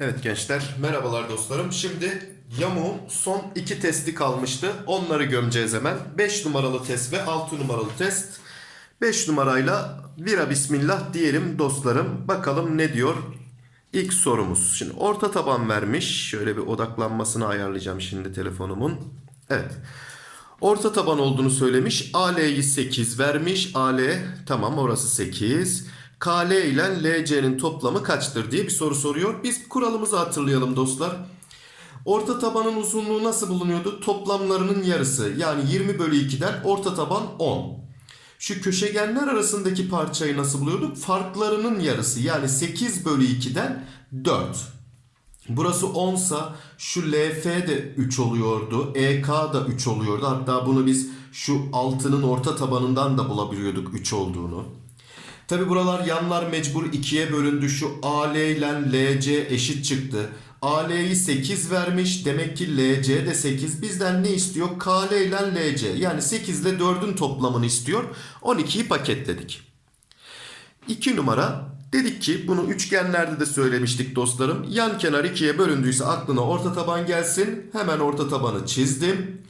Evet gençler, merhabalar dostlarım. Şimdi yamuğun son iki testi kalmıştı. Onları gömeceğiz hemen. 5 numaralı test ve 6 numaralı test. 5 numarayla vira bismillah diyelim dostlarım. Bakalım ne diyor ilk sorumuz. Şimdi orta taban vermiş. Şöyle bir odaklanmasını ayarlayacağım şimdi telefonumun. Evet. Orta taban olduğunu söylemiş. AL'yi 8 vermiş. AL tamam orası 8. KL ile LC'nin toplamı kaçtır diye bir soru soruyor. Biz kuralımızı hatırlayalım dostlar. Orta tabanın uzunluğu nasıl bulunuyordu? Toplamlarının yarısı yani 20 bölü 2'den orta taban 10. Şu köşegenler arasındaki parçayı nasıl buluyorduk? Farklarının yarısı yani 8 bölü 2'den 4. Burası 10 sa şu LF de 3 oluyordu. EK da 3 oluyordu. Hatta bunu biz şu 6'nın orta tabanından da bulabiliyorduk 3 olduğunu. Tabi buralar yanlar mecbur 2'ye bölündü. Şu AL ile LC eşit çıktı. AL'yi 8 vermiş. Demek ki LC de 8. Bizden ne istiyor? KL ile LC. Yani 8 ile 4'ün toplamını istiyor. 12'yi paketledik. 2 numara. Dedik ki bunu üçgenlerde de söylemiştik dostlarım. Yan kenar 2'ye bölündüyse aklına orta taban gelsin. Hemen orta tabanı çizdim.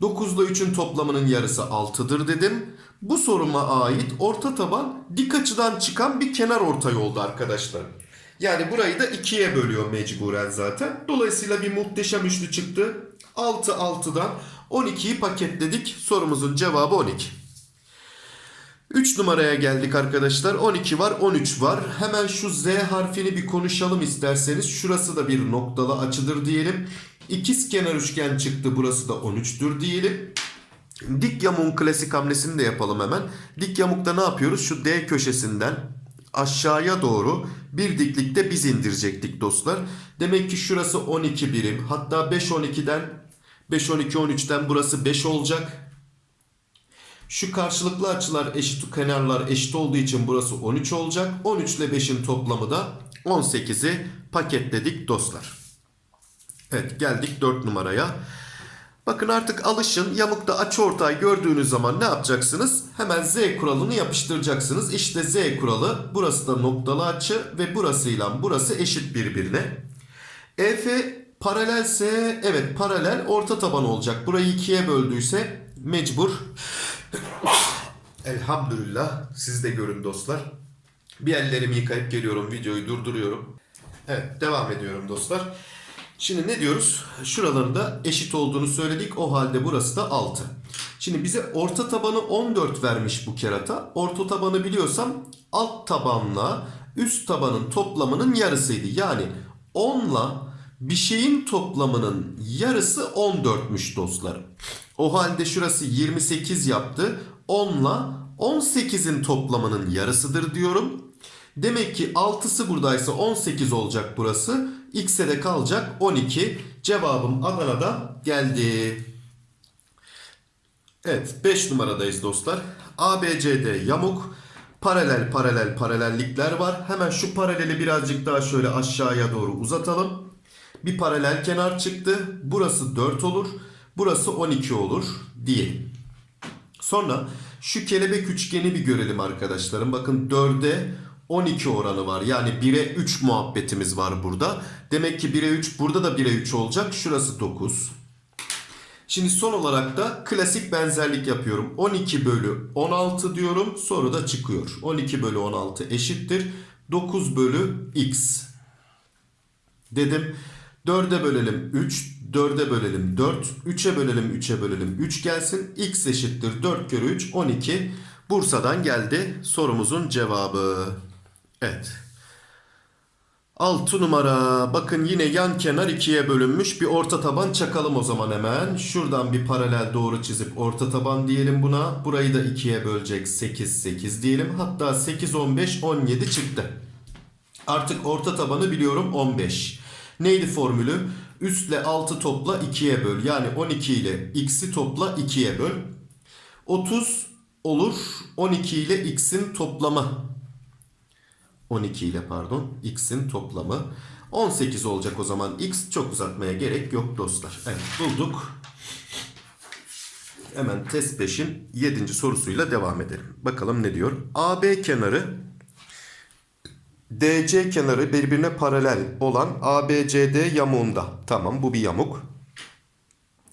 9 ile 3'ün toplamının yarısı 6'dır dedim. Bu soruma ait orta taban dik açıdan çıkan bir kenar ortay oldu arkadaşlar. Yani burayı da 2'ye bölüyor mecburen zaten. Dolayısıyla bir muhteşem üçlü çıktı. 6 6'dan 12'yi paketledik. Sorumuzun cevabı 12. 3 numaraya geldik arkadaşlar. 12 var 13 var. Hemen şu Z harfini bir konuşalım isterseniz. Şurası da bir noktalı açıdır diyelim. İkiz kenar üçgen çıktı. Burası da 13'tür diyelim. Dik yamuğun klasik hamlesini de yapalım hemen. Dik yamukta ne yapıyoruz? Şu D köşesinden aşağıya doğru bir diklikte biz indirecektik dostlar. Demek ki şurası 12 birim. Hatta 5 12'den 5 12 13'ten burası 5 olacak. Şu karşılıklı açılar eşit kenarlar eşit olduğu için burası 13 olacak. 13 ile 5'in toplamı da 18'i paketledik dostlar. Evet geldik 4 numaraya. Bakın artık alışın yamukta açıortay gördüğünüz zaman ne yapacaksınız? Hemen Z kuralını yapıştıracaksınız. İşte Z kuralı burası da noktalı açı ve burasıyla burası eşit birbirine. EF paralelse evet paralel orta taban olacak. Burayı ikiye böldüyse mecbur. Elhamdülillah siz de görün dostlar. Bir ellerimi yıkayıp geliyorum videoyu durduruyorum. Evet devam ediyorum dostlar. Şimdi ne diyoruz? Şuralarında eşit olduğunu söyledik. O halde burası da 6. Şimdi bize orta tabanı 14 vermiş bu kerata. Orta tabanı biliyorsam alt tabanla üst tabanın toplamının yarısıydı. Yani 10 ile bir şeyin toplamının yarısı 14'müş dostlarım. O halde şurası 28 yaptı. 10 ile 18'in toplamının yarısıdır diyorum. Demek ki 6'sı buradaysa 18 olacak burası. X'e de kalacak 12. Cevabım Adana'da geldi. Evet 5 numaradayız dostlar. ABCD yamuk. Paralel paralel paralellikler var. Hemen şu paraleli birazcık daha şöyle aşağıya doğru uzatalım. Bir paralel kenar çıktı. Burası 4 olur. Burası 12 olur diyelim. Sonra şu kelebek üçgeni bir görelim arkadaşlarım. Bakın 4'e 12 oranı var. Yani 1'e 3 muhabbetimiz var burada. Demek ki 1'e 3 burada da 1'e 3 olacak. Şurası 9. Şimdi son olarak da klasik benzerlik yapıyorum. 12 bölü 16 diyorum. Soru da çıkıyor. 12 bölü 16 eşittir. 9 bölü x. Dedim. 4'e bölelim 3. 4'e bölelim 4. 3'e bölelim 3'e bölelim 3 gelsin. x eşittir 4 kere 3 12. Bursa'dan geldi sorumuzun cevabı. Evet. 6 numara. Bakın yine yan kenar ikiye bölünmüş. Bir orta taban çakalım o zaman hemen. Şuradan bir paralel doğru çizip orta taban diyelim buna. Burayı da ikiye bölecek 8 8 diyelim. Hatta 8 15 17 çıktı. Artık orta tabanı biliyorum 15. Neydi formülü? Üstle 6 topla 2'ye böl. Yani 12 ile x'i topla 2'ye böl. 30 olur. 12 ile x'in toplamı. 12 ile pardon x'in toplamı. 18 olacak o zaman x. Çok uzatmaya gerek yok dostlar. Evet bulduk. Hemen test 5'in 7. sorusuyla devam edelim. Bakalım ne diyor? AB kenarı DC kenarı birbirine paralel olan ABCD yamuğunda. Tamam bu bir yamuk.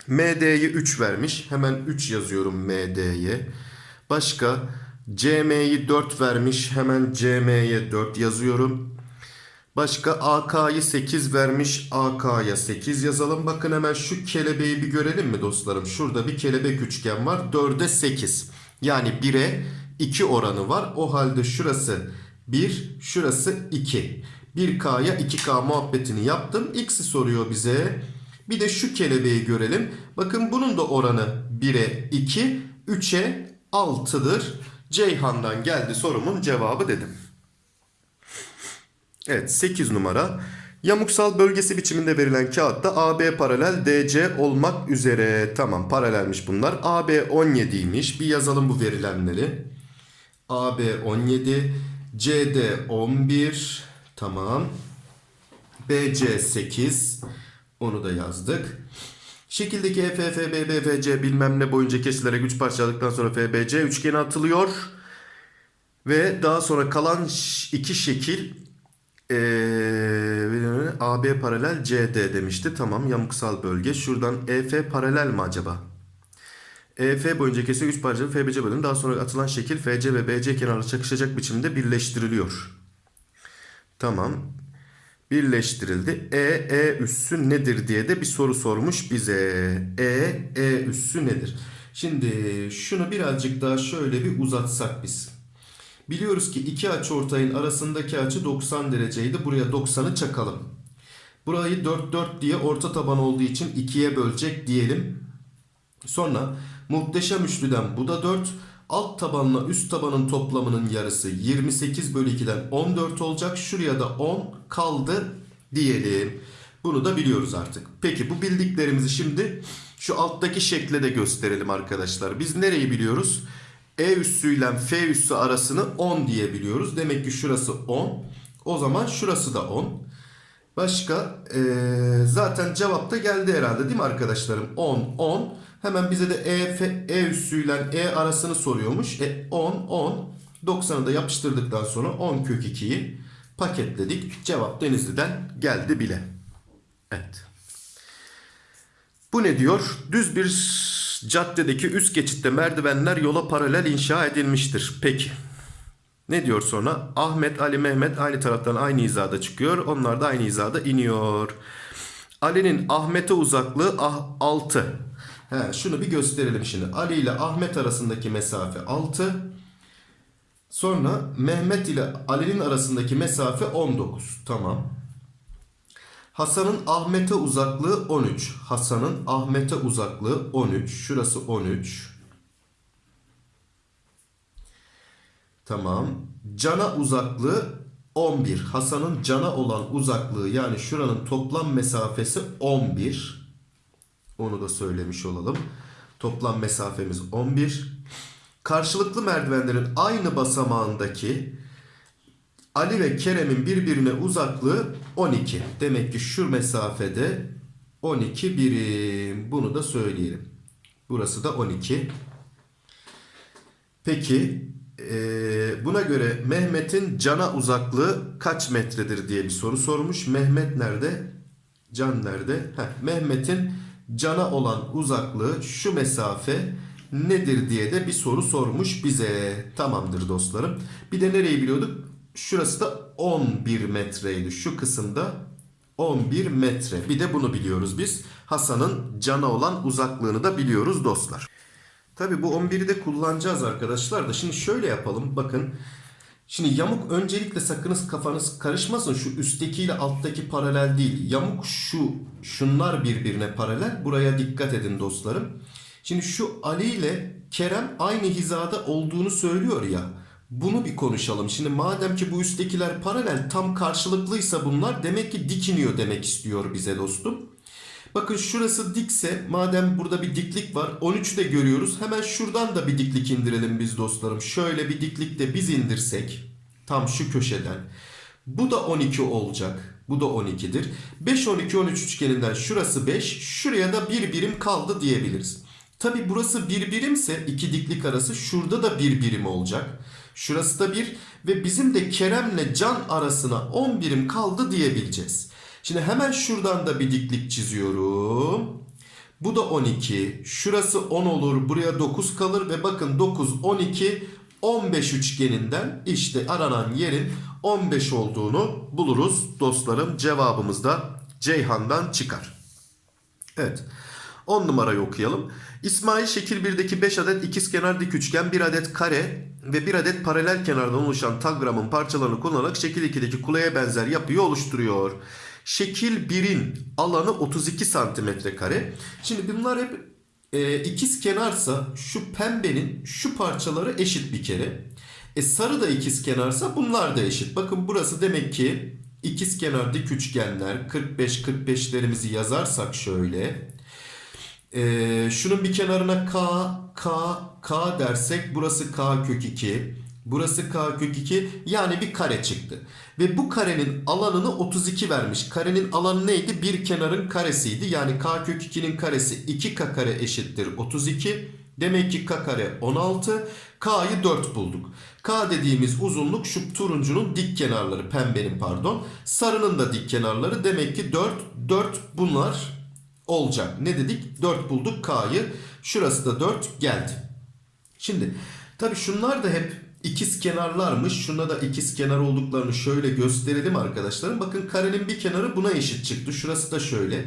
MD'yi 3 vermiş. Hemen 3 yazıyorum MD'ye. Başka CM'yi 4 vermiş. Hemen CM'ye 4 yazıyorum. Başka AK'yı 8 vermiş. AK'ya 8 yazalım. Bakın hemen şu kelebeği bir görelim mi dostlarım? Şurada bir kelebek üçgen var. 4'e 8. Yani 1'e 2 oranı var. O halde şurası 1, şurası 2. 1K'ya 2K muhabbetini yaptım. X'i soruyor bize. Bir de şu kelebeği görelim. Bakın bunun da oranı 1'e 2, 3'e 6'dır. Ceyhan'dan geldi sorumun cevabı dedim. Evet 8 numara. Yamuksal bölgesi biçiminde verilen kağıtta AB paralel DC olmak üzere. Tamam paralelmiş bunlar. AB 17'ymiş. Bir yazalım bu verilenleri. AB 17, CD 11. Tamam. BC 8. Onu da yazdık. Şekildeki E, EFF, BB, FC bilmem ne boyunca kesilerek 3 parçaladıktan sonra FBC üçgeni atılıyor. Ve daha sonra kalan iki şekil ee, AB paralel CD demişti. Tamam yamuksal bölge. Şuradan EF paralel mi acaba? EF boyunca kesiyor 3 parçalı FBC bölümü. Daha sonra atılan şekil FC ve BC kenarı çakışacak biçimde birleştiriliyor. Tamam. Birleştirildi. E, E üssü nedir diye de bir soru sormuş bize. E, E üssü nedir? Şimdi şunu birazcık daha şöyle bir uzatsak biz. Biliyoruz ki iki açıortayın arasındaki açı 90 dereceydi. Buraya 90'ı çakalım. Burayı 4 4 diye orta taban olduğu için 2'ye bölecek diyelim. Sonra muhteşem üçlüden bu da 4. Alt tabanla üst tabanın toplamının yarısı 28 bölü 2'den 14 olacak. Şuraya da 10 kaldı diyelim. Bunu da biliyoruz artık. Peki bu bildiklerimizi şimdi şu alttaki şekle de gösterelim arkadaşlar. Biz nereyi biliyoruz? E üssü ile F üssü arasını 10 diye biliyoruz. Demek ki şurası 10. O zaman şurası da 10. Başka eee, zaten cevap da geldi herhalde değil mi arkadaşlarım? 10, 10. Hemen bize de E, F, e üssü ile E arasını soruyormuş. E 10, 10. 90'ı da yapıştırdıktan sonra 10 kök 2'yi paketledik. Cevap Denizli'den geldi bile. Evet. Bu ne diyor? Düz bir caddedeki üst geçitte merdivenler yola paralel inşa edilmiştir. Peki. Ne diyor sonra? Ahmet, Ali, Mehmet aynı taraftan aynı hizada çıkıyor. Onlar da aynı hizada iniyor. Ali'nin Ahmet'e uzaklığı ah, 6. He, şunu bir gösterelim şimdi. Ali ile Ahmet arasındaki mesafe 6. Sonra Mehmet ile Ali'nin arasındaki mesafe 19. Tamam. Hasan'ın Ahmet'e uzaklığı 13. Hasan'ın Ahmet'e uzaklığı 13. Şurası 13. Tamam. Can'a uzaklığı 11. Hasan'ın Can'a olan uzaklığı yani şuranın toplam mesafesi 11. Onu da söylemiş olalım. Toplam mesafemiz 11. Karşılıklı merdivenlerin aynı basamağındaki Ali ve Kerem'in birbirine uzaklığı 12. Demek ki şu mesafede 12 birim. Bunu da söyleyelim. Burası da 12. Peki eee, buna göre Mehmet'in cana uzaklığı kaç metredir diye bir soru sormuş. Mehmet nerede? Can nerede? Mehmet'in cana olan uzaklığı şu mesafe nedir diye de bir soru sormuş bize. Tamamdır dostlarım. Bir de nereyi biliyorduk? Şurası da 11 metreydi. Şu kısımda 11 metre. Bir de bunu biliyoruz biz. Hasan'ın cana olan uzaklığını da biliyoruz dostlar. Tabi bu 11'i de kullanacağız arkadaşlar da. Şimdi şöyle yapalım. Bakın. Şimdi yamuk öncelikle sakınız kafanız karışmasın. Şu üsttekiyle alttaki paralel değil. Yamuk şu şunlar birbirine paralel. Buraya dikkat edin dostlarım. Şimdi şu Ali ile Kerem aynı hizada olduğunu söylüyor ya. Bunu bir konuşalım. Şimdi madem ki bu üsttekiler paralel tam karşılıklıysa bunlar demek ki dik iniyor demek istiyor bize dostum. Bakın şurası dikse madem burada bir diklik var 13'ü de görüyoruz. Hemen şuradan da bir diklik indirelim biz dostlarım. Şöyle bir diklik de biz indirsek tam şu köşeden. Bu da 12 olacak. Bu da 12'dir. 5 12 13 üçgeninden şurası 5, şuraya da bir birim kaldı diyebiliriz. Tabi burası bir birimse iki diklik arası şurada da bir birim olacak. Şurası da 1 ve bizim de Kerem'le Can arasına 10 birim kaldı diyebileceğiz. Şimdi hemen şuradan da bir diklik çiziyorum. Bu da 12. Şurası 10 olur. Buraya 9 kalır ve bakın 9, 12, 15 üçgeninden işte aranan yerin 15 olduğunu buluruz dostlarım. Cevabımız da Ceyhan'dan çıkar. Evet. 10 numarayı okuyalım. İsmail şekil 1'deki 5 adet ikizkenar dik üçgen, 1 adet kare ve 1 adet paralel kenardan oluşan tagramın parçalarını kullanarak şekil 2'deki kuleye benzer yapıyı oluşturuyor. Şekil 1'in alanı 32 santimetre kare. Şimdi bunlar hep e, ikiz kenarsa şu pembenin şu parçaları eşit bir kere. E sarı da ikiz kenarsa bunlar da eşit. Bakın burası demek ki ikiz kenar dik üçgenler 45 45'lerimizi yazarsak şöyle. Ee, şunun bir kenarına k, k, k dersek burası k kök 2. Burası k kök 2 yani bir kare çıktı. Ve bu karenin alanını 32 vermiş. Karenin alanı neydi? Bir kenarın karesiydi. Yani k kök 2'nin karesi 2k kare eşittir 32. Demek ki k kare 16. K'yı 4 bulduk. K dediğimiz uzunluk şu turuncunun dik kenarları. Pembenin pardon. Sarının da dik kenarları. Demek ki 4. 4 bunlar olacak. Ne dedik? 4 bulduk K'yı. Şurası da 4 geldi. Şimdi tabii şunlar da hep ikiz kenarlarmış. Şuna da ikiz kenar olduklarını şöyle gösterelim arkadaşlarım. Bakın karenin bir kenarı buna eşit çıktı. Şurası da şöyle.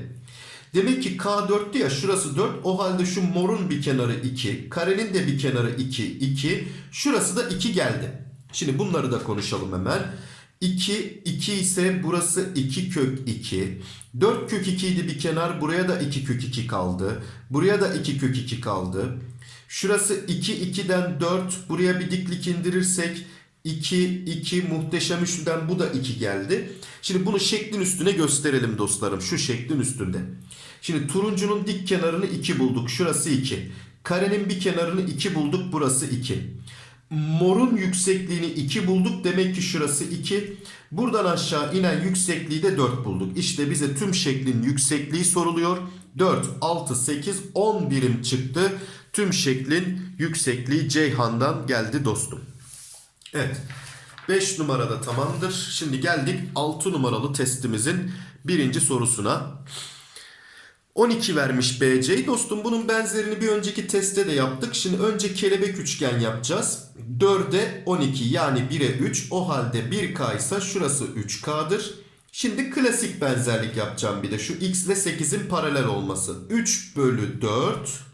Demek ki K 4'tü ya şurası 4. O halde şu morun bir kenarı 2. Karenin de bir kenarı 2. 2. Şurası da 2 geldi. Şimdi bunları da konuşalım hemen. 2, 2 ise burası 2 kök 2. 4 kök 2 idi bir kenar. Buraya da 2 kök 2 kaldı. Buraya da 2 kök 2 kaldı. Şurası 2, 2'den 4. Buraya bir diklik indirirsek 2, 2 muhteşem üçlüden bu da 2 geldi. Şimdi bunu şeklin üstüne gösterelim dostlarım. Şu şeklin üstünde. Şimdi turuncunun dik kenarını 2 bulduk. Şurası 2. Karenin bir kenarını 2 bulduk. Burası 2. Morun yüksekliğini 2 bulduk. Demek ki şurası 2. Buradan aşağı inen yüksekliği de 4 bulduk. İşte bize tüm şeklin yüksekliği soruluyor. 4, 6, 8, 10 birim çıktı. Tüm şeklin yüksekliği Ceyhan'dan geldi dostum. Evet. 5 numarada tamamdır. Şimdi geldik 6 numaralı testimizin birinci sorusuna. 12 vermiş BC. Dostum bunun benzerini bir önceki testte de yaptık. Şimdi önce kelebek üçgen yapacağız. 4'e 12 yani 1'e 3. O halde 1K ise şurası 3K'dır. Şimdi klasik benzerlik yapacağım bir de. Şu x ile 8'in paralel olması. 3 bölü 4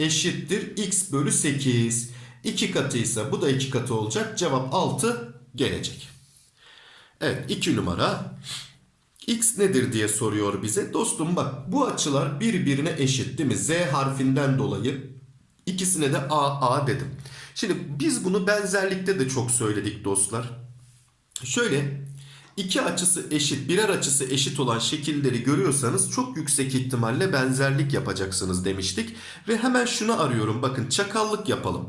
eşittir x bölü 8. 2 katı ise bu da 2 katı olacak. Cevap 6 gelecek. Evet 2 numara. X nedir diye soruyor bize. Dostum bak bu açılar birbirine eşit değil mi? Z harfinden dolayı ikisine de A A dedim. Şimdi biz bunu benzerlikte de çok söyledik dostlar. Şöyle iki açısı eşit, birer açısı eşit olan şekilleri görüyorsanız çok yüksek ihtimalle benzerlik yapacaksınız demiştik. Ve hemen şunu arıyorum. Bakın çakallık yapalım.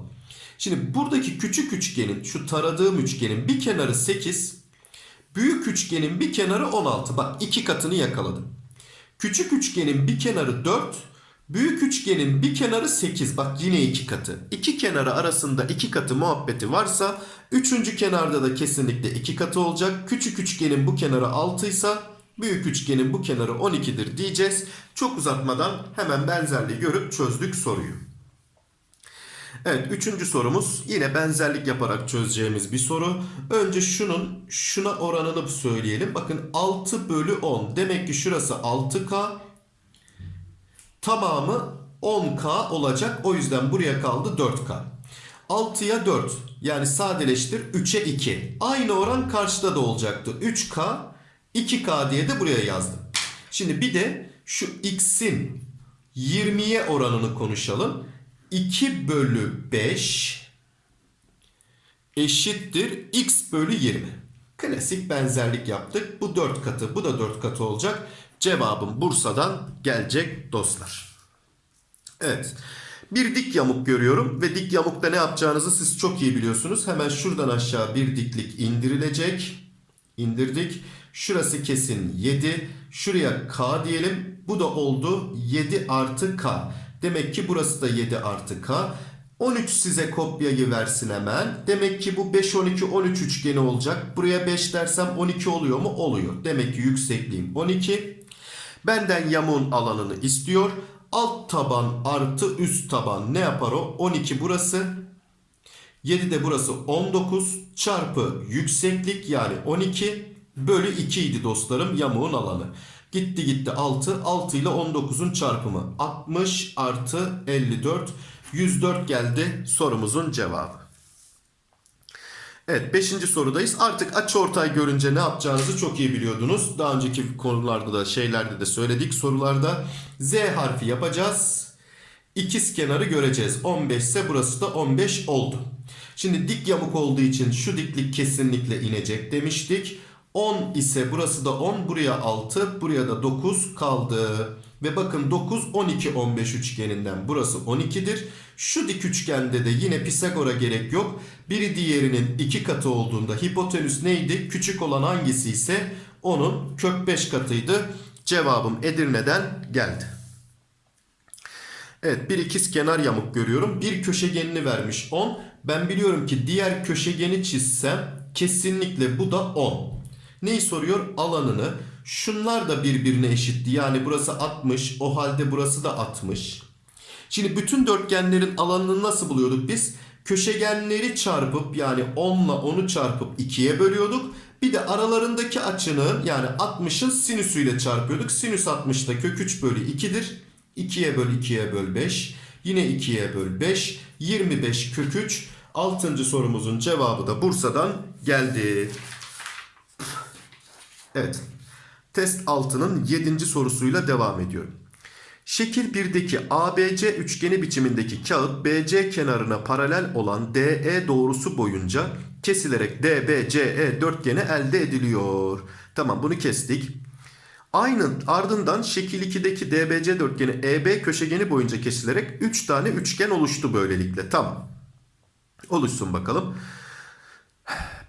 Şimdi buradaki küçük üçgenin, şu taradığım üçgenin bir kenarı 8, Büyük üçgenin bir kenarı 16. Bak iki katını yakaladım. Küçük üçgenin bir kenarı 4. Büyük üçgenin bir kenarı 8. Bak yine iki katı. İki kenarı arasında iki katı muhabbeti varsa üçüncü kenarda da kesinlikle iki katı olacak. Küçük üçgenin bu kenarı 6 ise büyük üçgenin bu kenarı 12'dir diyeceğiz. Çok uzatmadan hemen benzerliği görüp çözdük soruyu. Evet üçüncü sorumuz yine benzerlik yaparak çözeceğimiz bir soru. Önce şunun şuna oranını söyleyelim. Bakın 6 bölü 10 demek ki şurası 6K tamamı 10K olacak. O yüzden buraya kaldı 4K. 6'ya 4 yani sadeleştir 3'e 2. Aynı oran karşıda da olacaktı. 3K 2K diye de buraya yazdım. Şimdi bir de şu x'in 20'ye oranını konuşalım. 2 bölü 5 eşittir x bölü 20. Klasik benzerlik yaptık. Bu 4 katı bu da 4 katı olacak. Cevabım Bursa'dan gelecek dostlar. Evet. Bir dik yamuk görüyorum ve dik yamukta ne yapacağınızı siz çok iyi biliyorsunuz. Hemen şuradan aşağı bir diklik indirilecek. İndirdik. Şurası kesin 7. Şuraya k diyelim. Bu da oldu 7 artı k. Demek ki burası da 7 artı k. 13 size kopyayı versin hemen. Demek ki bu 5, 12, 13 üçgeni olacak. Buraya 5 dersem 12 oluyor mu? Oluyor. Demek ki yüksekliğim 12. Benden yamuğun alanını istiyor. Alt taban artı üst taban ne yapar o? 12 burası. 7 de burası 19 çarpı yükseklik yani 12 bölü 2 idi dostlarım yamuğun alanı. Gitti gitti 6. 6 ile 19'un çarpımı. 60 artı 54. 104 geldi sorumuzun cevabı. Evet 5. sorudayız. Artık açıortay görünce ne yapacağınızı çok iyi biliyordunuz. Daha önceki konularda da şeylerde de söyledik sorularda. Z harfi yapacağız. İkiz kenarı göreceğiz. 15 ise burası da 15 oldu. Şimdi dik yamuk olduğu için şu diklik kesinlikle inecek demiştik. 10 ise burası da 10 buraya 6 buraya da 9 kaldı. Ve bakın 9 12 15 üçgeninden burası 12'dir. Şu dik üçgende de yine Pisagor'a gerek yok. Biri diğerinin iki katı olduğunda hipotenüs neydi? Küçük olan hangisi ise onun kök 5 katıydı. Cevabım Edirne'den geldi. Evet bir ikiz kenar yamuk görüyorum. Bir köşegenini vermiş 10. Ben biliyorum ki diğer köşegeni çizsem kesinlikle bu da 10. Neyi soruyor? Alanını. Şunlar da birbirine eşitti. Yani burası 60. O halde burası da 60. Şimdi bütün dörtgenlerin alanını nasıl buluyorduk biz? Köşegenleri çarpıp yani 10 ile 10'u çarpıp 2'ye bölüyorduk. Bir de aralarındaki açının yani 60'ın sinüsüyle çarpıyorduk. Sinüs 60 da kök 3 bölü 2'dir. 2'ye böl 2'ye böl 5. Yine 2'ye böl 5. 25 kök 3. 6. sorumuzun cevabı da Bursa'dan geldi. Evet. Test 6'nın 7. sorusuyla devam ediyorum. Şekil 1'deki ABC üçgeni biçimindeki kağıt BC kenarına paralel olan DE doğrusu boyunca kesilerek DBCE dörtgeni elde ediliyor. Tamam bunu kestik. Aynı ardından şekil 2'deki DBC dörtgeni EB köşegeni boyunca kesilerek 3 tane üçgen oluştu böylelikle. Tamam. Oluşsun bakalım.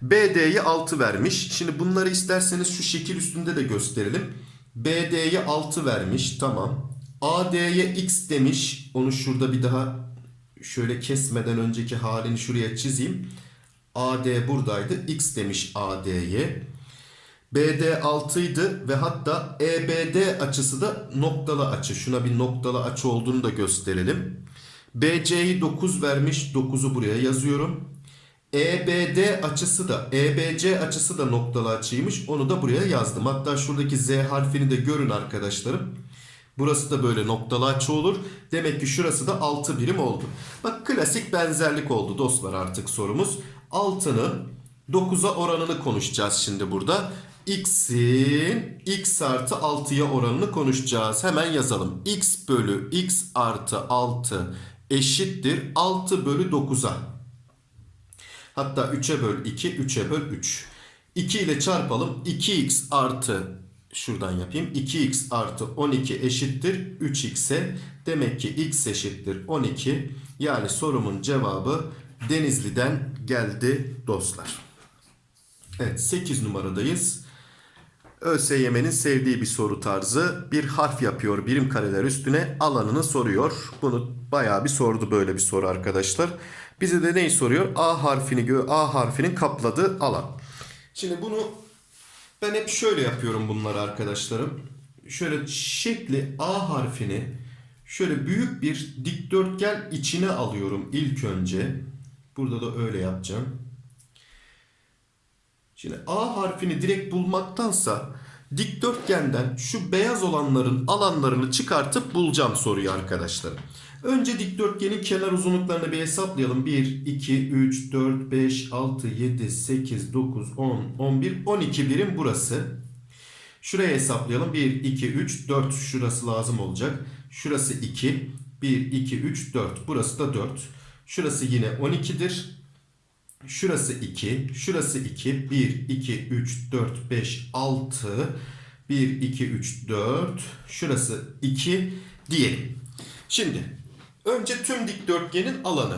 BD'yi 6 vermiş. Şimdi bunları isterseniz şu şekil üstünde de gösterelim. BD'ye 6 vermiş. Tamam. AD'ye X demiş. Onu şurada bir daha şöyle kesmeden önceki halini şuraya çizeyim. AD buradaydı. X demiş AD'ye. BD 6 idi ve hatta EBD açısı da noktalı açı. Şuna bir noktalı açı olduğunu da gösterelim. BC'yi 9 vermiş. 9'u buraya yazıyorum. EBD açısı da EBC açısı da noktalı açıymış. Onu da buraya yazdım. Hatta şuradaki Z harfini de görün arkadaşlarım. Burası da böyle noktalı açı olur. Demek ki şurası da 6 birim oldu. Bak klasik benzerlik oldu dostlar artık sorumuz. 6'nın 9'a oranını konuşacağız şimdi burada. X'in x artı 6'ya oranını konuşacağız. Hemen yazalım. X bölü x artı 6 eşittir 6 bölü 9'a. Hatta 3'e böl 2, 3'e böl 3. 2 ile çarpalım. 2x artı şuradan yapayım. 2x artı 12 eşittir 3x'e. Demek ki x eşittir 12. Yani sorumun cevabı Denizli'den geldi dostlar. Evet 8 numaradayız. ÖSYM'nin sevdiği bir soru tarzı. Bir harf yapıyor birim kareler üstüne alanını soruyor. Bunu bayağı bir sordu böyle bir soru arkadaşlar. Bize de neyi soruyor? A harfini A harfinin kapladığı alan. Şimdi bunu ben hep şöyle yapıyorum bunları arkadaşlarım. Şöyle şekli A harfini şöyle büyük bir dikdörtgen içine alıyorum ilk önce. Burada da öyle yapacağım. Şimdi A harfini direkt bulmaktansa dikdörtgenden şu beyaz olanların alanlarını çıkartıp bulacağım soruyu arkadaşlar. Önce dikdörtgenin kenar uzunluklarını bir hesaplayalım. 1, 2, 3, 4, 5, 6, 7, 8, 9, 10, 11, 12 birim burası. Şuraya hesaplayalım. 1, 2, 3, 4 şurası lazım olacak. Şurası 2, 1, 2, 3, 4. Burası da 4. Şurası yine 12'dir. Şurası 2, şurası 2, 1, 2, 3, 4, 5, 6, 1, 2, 3, 4, şurası 2 diyelim. Şimdi önce tüm dikdörtgenin alanı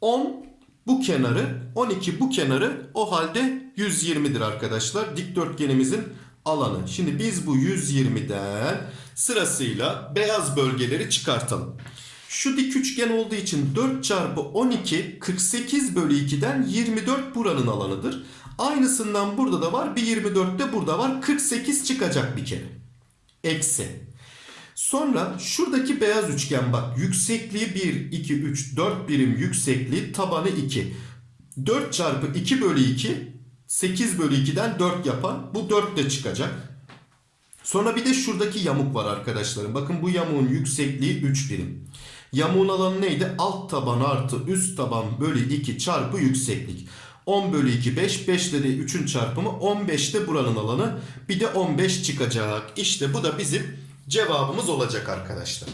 10 bu kenarı, 12 bu kenarı o halde 120'dir arkadaşlar. Dikdörtgenimizin alanı. Şimdi biz bu 120'den sırasıyla beyaz bölgeleri çıkartalım. Şu dik üçgen olduğu için 4 çarpı 12 48 bölü 2'den 24 buranın alanıdır. Aynısından burada da var. Bir 24 de burada var. 48 çıkacak bir kere. Eksi. Sonra şuradaki beyaz üçgen bak. Yüksekliği 1, 2, 3, 4 birim yüksekliği tabanı 2. 4 çarpı 2 bölü 2 8 bölü 2'den 4 yapan bu 4 de çıkacak. Sonra bir de şuradaki yamuk var arkadaşlarım. Bakın bu yamuğun yüksekliği 3 birim. Yamuğun alanı neydi? Alt taban artı üst taban bölü 2 çarpı yükseklik. 10 bölü 2 5. 5 de 3'ün çarpımı 15 de buranın alanı. Bir de 15 çıkacak. İşte bu da bizim cevabımız olacak arkadaşlar.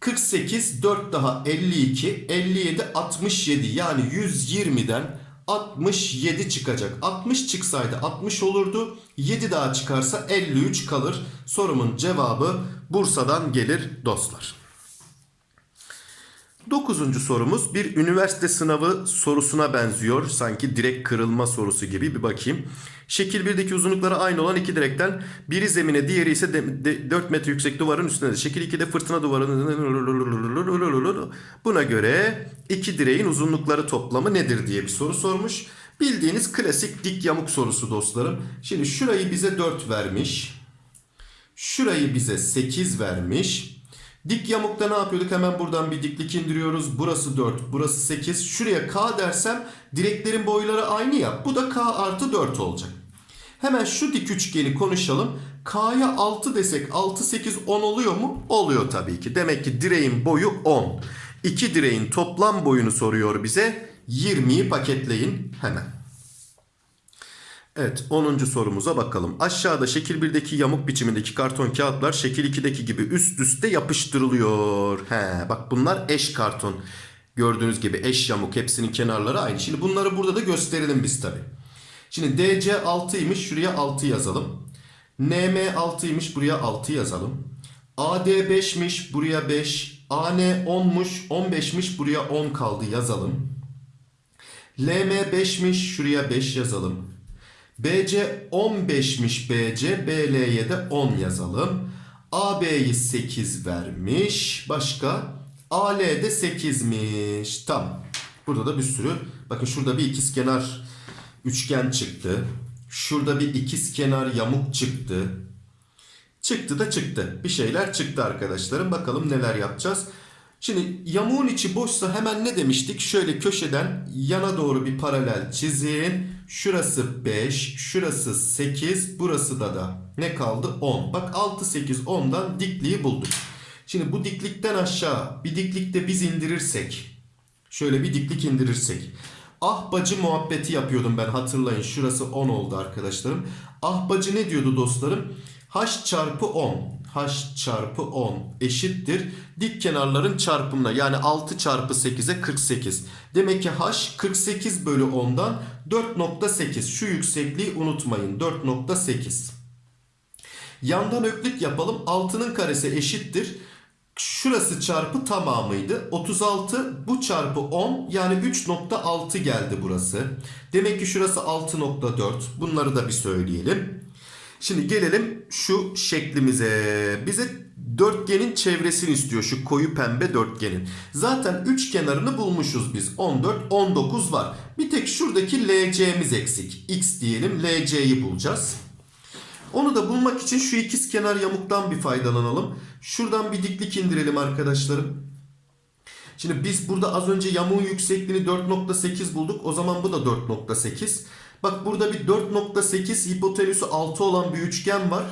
48 4 daha 52 57 67 yani 120'den 67 çıkacak. 60 çıksaydı 60 olurdu. 7 daha çıkarsa 53 kalır. Sorumun cevabı Bursa'dan gelir dostlar. Dokuzuncu sorumuz bir üniversite sınavı sorusuna benziyor. Sanki direk kırılma sorusu gibi bir bakayım. Şekil 1'deki uzunlukları aynı olan iki direkten biri zemine diğeri ise de, 4 metre yüksek duvarın üstünde. Şekil 2'de fırtına duvarının buna göre iki direğin uzunlukları toplamı nedir diye bir soru sormuş. Bildiğiniz klasik dik yamuk sorusu dostlarım. Şimdi şurayı bize 4 vermiş. Şurayı bize 8 vermiş. Dik yamukta ne yapıyorduk? Hemen buradan bir diklik indiriyoruz. Burası 4, burası 8. Şuraya K dersem direklerin boyları aynı ya. Bu da K artı 4 olacak. Hemen şu dik üçgeni konuşalım. K'ya 6 desek 6, 8, 10 oluyor mu? Oluyor tabii ki. Demek ki direğin boyu 10. İki direğin toplam boyunu soruyor bize. 20'yi paketleyin hemen. Evet 10. sorumuza bakalım. Aşağıda şekil 1'deki yamuk biçimindeki karton kağıtlar şekil 2'deki gibi üst üste yapıştırılıyor. He, bak bunlar eş karton. Gördüğünüz gibi eş yamuk hepsinin kenarları aynı. Şimdi bunları burada da gösterelim biz tabi. Şimdi DC 6'ymış şuraya 6 yazalım. NM 6'ymış buraya 6 yazalım. AD 5'miş buraya 5. AN 10'muş 15'miş buraya 10 kaldı yazalım. LM 5'miş şuraya 5 yazalım. BC 15'miş BC. BL'ye de 10 yazalım. AB'yi 8 vermiş. Başka? AL de 8'miş. Tamam. Burada da bir sürü. Bakın şurada bir ikizkenar üçgen çıktı. Şurada bir ikizkenar yamuk çıktı. Çıktı da çıktı. Bir şeyler çıktı arkadaşlarım. Bakalım neler yapacağız. Şimdi yamuğun içi boşsa hemen ne demiştik? Şöyle köşeden yana doğru bir paralel çizin. Şurası 5, şurası 8, burası da da ne kaldı? 10. Bak 6, 8, 10'dan dikliği bulduk. Şimdi bu diklikten aşağı bir diklikte biz indirirsek, şöyle bir diklik indirirsek. Ah bacı muhabbeti yapıyordum ben hatırlayın. Şurası 10 oldu arkadaşlarım. Ah bacı ne diyordu dostlarım? H çarpı 10. H çarpı 10 eşittir. Dik kenarların çarpımına yani 6 çarpı 8'e 48. Demek ki H 48 bölü 10'dan 4.8. Şu yüksekliği unutmayın. 4.8. Yandan öklük yapalım. 6'nın karesi eşittir. Şurası çarpı tamamıydı. 36 bu çarpı 10 yani 3.6 geldi burası. Demek ki şurası 6.4. Bunları da bir söyleyelim. Şimdi gelelim şu şeklimize. Bize dörtgenin çevresini istiyor şu koyu pembe dörtgenin. Zaten üç kenarını bulmuşuz biz. 14, 19 var. Bir tek şuradaki LC'miz eksik. X diyelim LC'yi bulacağız. Onu da bulmak için şu ikiz kenar yamuktan bir faydalanalım. Şuradan bir diklik indirelim arkadaşlarım. Şimdi biz burada az önce yamuğun yüksekliğini 4.8 bulduk. O zaman bu da 4.8. Bak burada bir 4.8 hipotenüsü 6 olan bir üçgen var.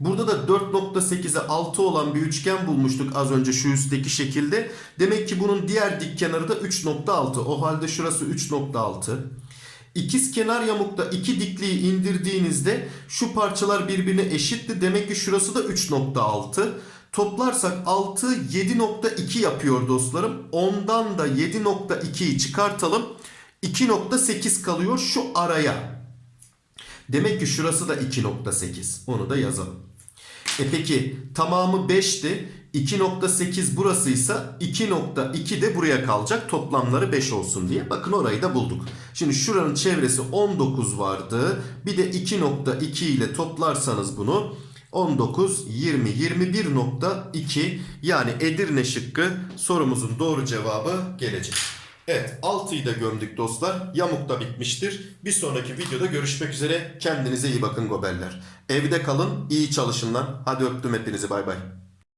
Burada da 4.8'e 6 olan bir üçgen bulmuştuk az önce şu üstteki şekilde. Demek ki bunun diğer dik kenarı da 3.6. O halde şurası 3.6. İkiz kenar yamukta iki dikliği indirdiğinizde şu parçalar birbirine eşitti. Demek ki şurası da 3.6. Toplarsak 6 7.2 yapıyor dostlarım. Ondan da 7.2'yi çıkartalım. 2.8 kalıyor şu araya. Demek ki şurası da 2.8. Onu da yazalım. E peki tamamı 5'ti. 2.8 burasıysa 2.2 de buraya kalacak. Toplamları 5 olsun diye. Bakın orayı da bulduk. Şimdi şuranın çevresi 19 vardı. Bir de 2.2 ile toplarsanız bunu 19, 20, 21.2 yani Edirne şıkkı sorumuzun doğru cevabı gelecek. Evet 6'yı da gömdük dostlar. Yamuk da bitmiştir. Bir sonraki videoda görüşmek üzere. Kendinize iyi bakın goberler. Evde kalın, iyi çalışın lan. Hadi öptüm hepinizi bay bay.